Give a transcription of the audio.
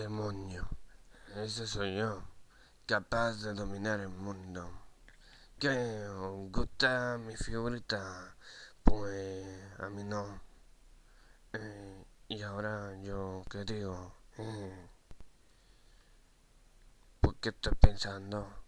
demonio. Ese soy yo, capaz de dominar el mundo. ¿Qué os gusta mi figurita? Pues a mí no. Eh, y ahora yo, ¿qué digo? Eh, ¿Por qué estoy pensando?